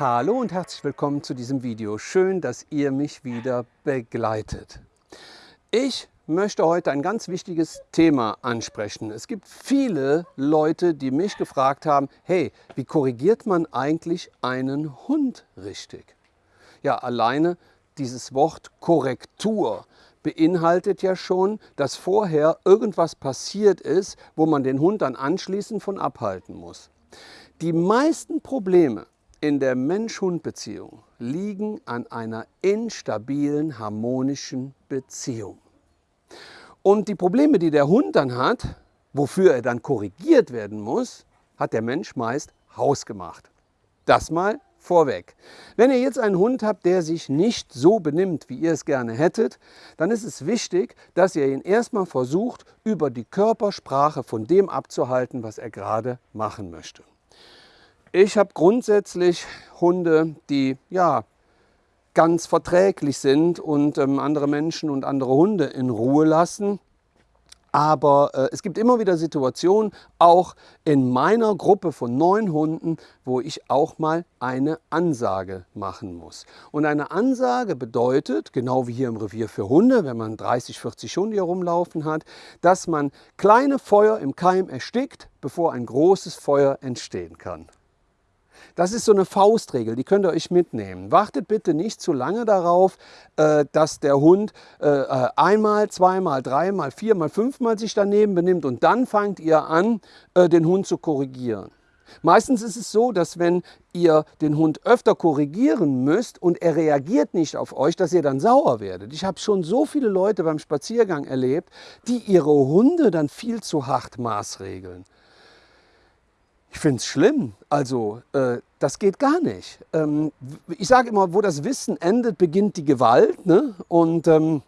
Hallo und herzlich willkommen zu diesem Video. Schön, dass ihr mich wieder begleitet. Ich möchte heute ein ganz wichtiges Thema ansprechen. Es gibt viele Leute, die mich gefragt haben, hey, wie korrigiert man eigentlich einen Hund richtig? Ja, alleine dieses Wort Korrektur beinhaltet ja schon, dass vorher irgendwas passiert ist, wo man den Hund dann anschließend von abhalten muss. Die meisten Probleme in der Mensch-Hund-Beziehung liegen an einer instabilen, harmonischen Beziehung. Und die Probleme, die der Hund dann hat, wofür er dann korrigiert werden muss, hat der Mensch meist hausgemacht. Das mal vorweg. Wenn ihr jetzt einen Hund habt, der sich nicht so benimmt, wie ihr es gerne hättet, dann ist es wichtig, dass ihr ihn erstmal versucht, über die Körpersprache von dem abzuhalten, was er gerade machen möchte. Ich habe grundsätzlich Hunde, die ja ganz verträglich sind und ähm, andere Menschen und andere Hunde in Ruhe lassen. Aber äh, es gibt immer wieder Situationen, auch in meiner Gruppe von neun Hunden, wo ich auch mal eine Ansage machen muss. Und eine Ansage bedeutet, genau wie hier im Revier für Hunde, wenn man 30, 40 Hunde hier rumlaufen hat, dass man kleine Feuer im Keim erstickt, bevor ein großes Feuer entstehen kann. Das ist so eine Faustregel, die könnt ihr euch mitnehmen. Wartet bitte nicht zu lange darauf, äh, dass der Hund äh, äh, einmal, zweimal, dreimal, viermal, fünfmal sich daneben benimmt und dann fangt ihr an, den Hund zu korrigieren. Meistens ist es so, dass wenn ihr den Hund öfter korrigieren müsst und er reagiert nicht auf euch, dass ihr dann sauer werdet. Ich habe schon so viele Leute beim Spaziergang erlebt, die ihre Hunde dann viel zu hart maßregeln. Ich finde es schlimm. Also äh, das geht gar nicht. Ähm, ich sage immer, wo das Wissen endet, beginnt die Gewalt. Ne? Und ähm,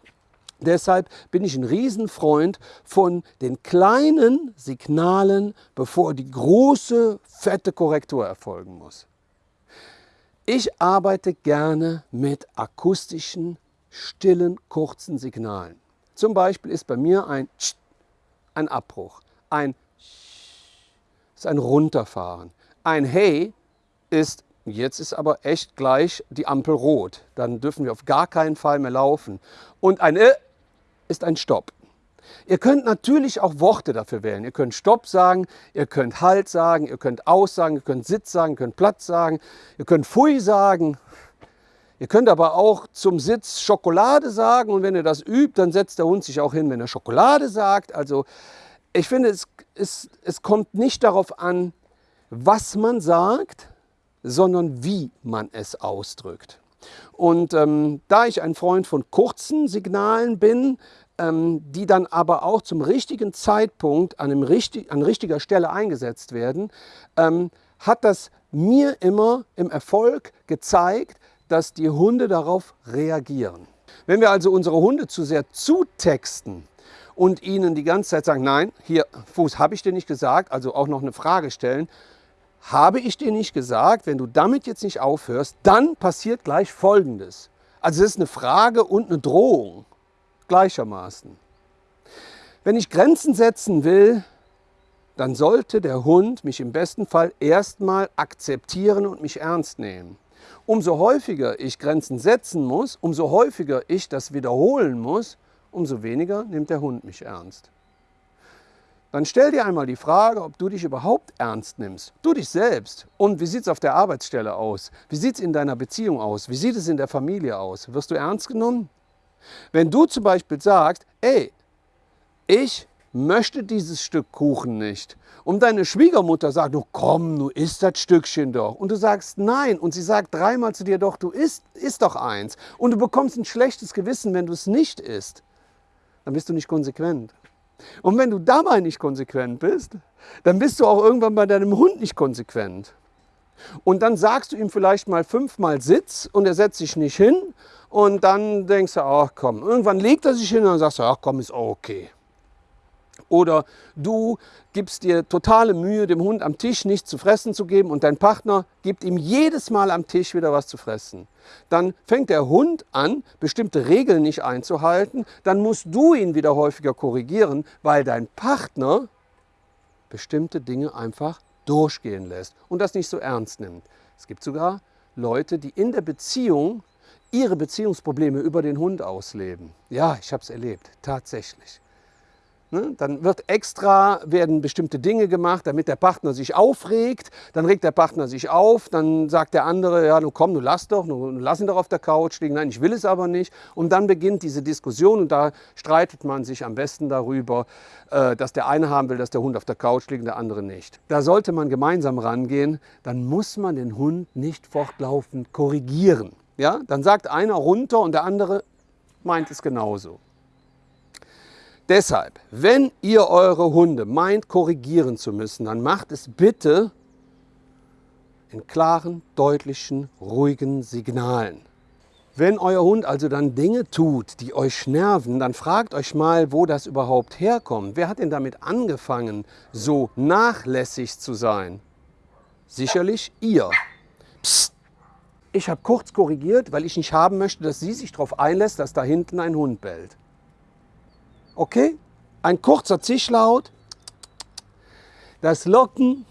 deshalb bin ich ein Riesenfreund von den kleinen Signalen, bevor die große, fette Korrektur erfolgen muss. Ich arbeite gerne mit akustischen, stillen, kurzen Signalen. Zum Beispiel ist bei mir ein ein Abbruch, ein ist ein Runterfahren. Ein Hey ist, jetzt ist aber echt gleich die Ampel rot. Dann dürfen wir auf gar keinen Fall mehr laufen. Und ein Äh ist ein Stopp. Ihr könnt natürlich auch Worte dafür wählen. Ihr könnt Stopp sagen, ihr könnt Halt sagen, ihr könnt Aus sagen, ihr könnt Sitz sagen, ihr könnt Platz sagen, ihr könnt Pfui sagen. Ihr könnt aber auch zum Sitz Schokolade sagen und wenn ihr das übt, dann setzt der Hund sich auch hin, wenn er Schokolade sagt. Also ich finde, es, es, es kommt nicht darauf an, was man sagt, sondern wie man es ausdrückt. Und ähm, da ich ein Freund von kurzen Signalen bin, ähm, die dann aber auch zum richtigen Zeitpunkt an, einem richtig, an richtiger Stelle eingesetzt werden, ähm, hat das mir immer im Erfolg gezeigt, dass die Hunde darauf reagieren. Wenn wir also unsere Hunde zu sehr zutexten, und ihnen die ganze Zeit sagen, nein, hier, Fuß, habe ich dir nicht gesagt, also auch noch eine Frage stellen, habe ich dir nicht gesagt, wenn du damit jetzt nicht aufhörst, dann passiert gleich Folgendes. Also es ist eine Frage und eine Drohung gleichermaßen. Wenn ich Grenzen setzen will, dann sollte der Hund mich im besten Fall erstmal akzeptieren und mich ernst nehmen. Umso häufiger ich Grenzen setzen muss, umso häufiger ich das wiederholen muss, umso weniger nimmt der Hund mich ernst. Dann stell dir einmal die Frage, ob du dich überhaupt ernst nimmst. Du dich selbst. Und wie sieht es auf der Arbeitsstelle aus? Wie sieht es in deiner Beziehung aus? Wie sieht es in der Familie aus? Wirst du ernst genommen? Wenn du zum Beispiel sagst, ey, ich möchte dieses Stück Kuchen nicht. Und deine Schwiegermutter sagt, du komm, du isst das Stückchen doch. Und du sagst nein. Und sie sagt dreimal zu dir, doch, du isst, isst doch eins. Und du bekommst ein schlechtes Gewissen, wenn du es nicht isst dann bist du nicht konsequent. Und wenn du dabei nicht konsequent bist, dann bist du auch irgendwann bei deinem Hund nicht konsequent. Und dann sagst du ihm vielleicht mal fünfmal Sitz und er setzt sich nicht hin und dann denkst du, ach komm, irgendwann legt er sich hin und dann sagst du, ach komm, ist okay. Oder du gibst dir totale Mühe, dem Hund am Tisch nichts zu fressen zu geben und dein Partner gibt ihm jedes Mal am Tisch wieder was zu fressen. Dann fängt der Hund an, bestimmte Regeln nicht einzuhalten. Dann musst du ihn wieder häufiger korrigieren, weil dein Partner bestimmte Dinge einfach durchgehen lässt und das nicht so ernst nimmt. Es gibt sogar Leute, die in der Beziehung ihre Beziehungsprobleme über den Hund ausleben. Ja, ich habe es erlebt, tatsächlich. Ne? Dann wird extra, werden bestimmte Dinge gemacht, damit der Partner sich aufregt. Dann regt der Partner sich auf, dann sagt der andere, ja, nun komm, du lass doch, du lass ihn doch auf der Couch liegen. Nein, ich will es aber nicht. Und dann beginnt diese Diskussion und da streitet man sich am besten darüber, äh, dass der eine haben will, dass der Hund auf der Couch liegt und der andere nicht. Da sollte man gemeinsam rangehen, dann muss man den Hund nicht fortlaufend korrigieren. Ja? Dann sagt einer runter und der andere meint es genauso. Deshalb, wenn ihr eure Hunde meint, korrigieren zu müssen, dann macht es bitte in klaren, deutlichen, ruhigen Signalen. Wenn euer Hund also dann Dinge tut, die euch nerven, dann fragt euch mal, wo das überhaupt herkommt. Wer hat denn damit angefangen, so nachlässig zu sein? Sicherlich ihr. Psst. Ich habe kurz korrigiert, weil ich nicht haben möchte, dass sie sich darauf einlässt, dass da hinten ein Hund bellt. Okay? Ein kurzer Zischlaut, das Locken.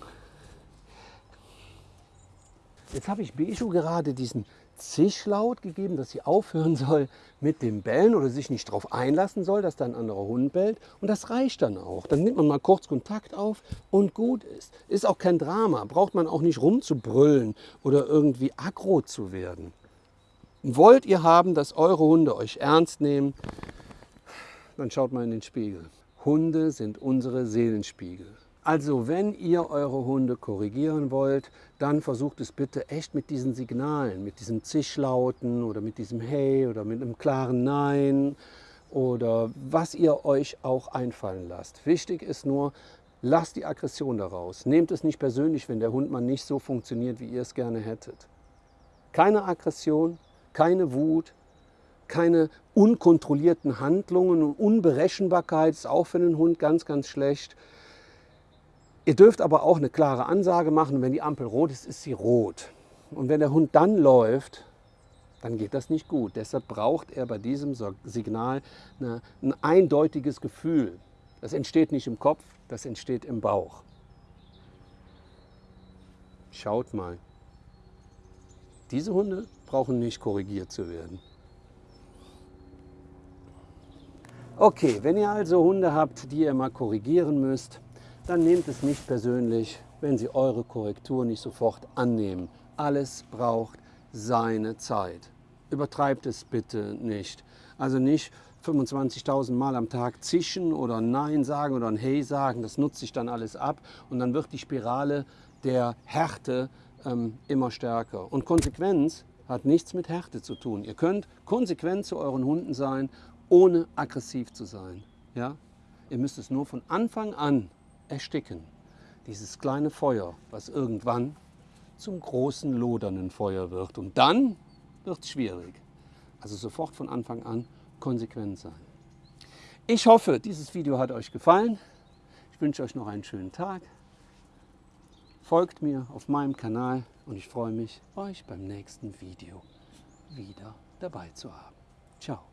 Jetzt habe ich Beju gerade diesen Zischlaut gegeben, dass sie aufhören soll mit dem Bellen oder sich nicht darauf einlassen soll, dass da ein anderer Hund bellt. Und das reicht dann auch. Dann nimmt man mal kurz Kontakt auf und gut ist. Ist auch kein Drama. Braucht man auch nicht rumzubrüllen oder irgendwie aggro zu werden. Wollt ihr haben, dass eure Hunde euch ernst nehmen, dann schaut mal in den Spiegel. Hunde sind unsere Seelenspiegel. Also wenn ihr eure Hunde korrigieren wollt, dann versucht es bitte echt mit diesen Signalen, mit diesem Zischlauten oder mit diesem Hey oder mit einem klaren Nein oder was ihr euch auch einfallen lasst. Wichtig ist nur, lasst die Aggression daraus. Nehmt es nicht persönlich, wenn der Hund mal nicht so funktioniert, wie ihr es gerne hättet. Keine Aggression, keine Wut, keine unkontrollierten Handlungen und Unberechenbarkeit ist auch für den Hund ganz, ganz schlecht. Ihr dürft aber auch eine klare Ansage machen, wenn die Ampel rot ist, ist sie rot. Und wenn der Hund dann läuft, dann geht das nicht gut. Deshalb braucht er bei diesem Signal eine, ein eindeutiges Gefühl. Das entsteht nicht im Kopf, das entsteht im Bauch. Schaut mal. Diese Hunde brauchen nicht korrigiert zu werden. Okay, wenn ihr also Hunde habt, die ihr mal korrigieren müsst, dann nehmt es nicht persönlich, wenn sie eure Korrektur nicht sofort annehmen. Alles braucht seine Zeit. Übertreibt es bitte nicht. Also nicht 25.000 Mal am Tag zischen oder Nein sagen oder ein Hey sagen, das nutzt sich dann alles ab und dann wird die Spirale der Härte ähm, immer stärker. Und Konsequenz hat nichts mit Härte zu tun. Ihr könnt konsequent zu euren Hunden sein ohne aggressiv zu sein. Ja? Ihr müsst es nur von Anfang an ersticken. Dieses kleine Feuer, was irgendwann zum großen lodernden Feuer wird. Und dann wird es schwierig. Also sofort von Anfang an konsequent sein. Ich hoffe, dieses Video hat euch gefallen. Ich wünsche euch noch einen schönen Tag. Folgt mir auf meinem Kanal und ich freue mich, euch beim nächsten Video wieder dabei zu haben. Ciao.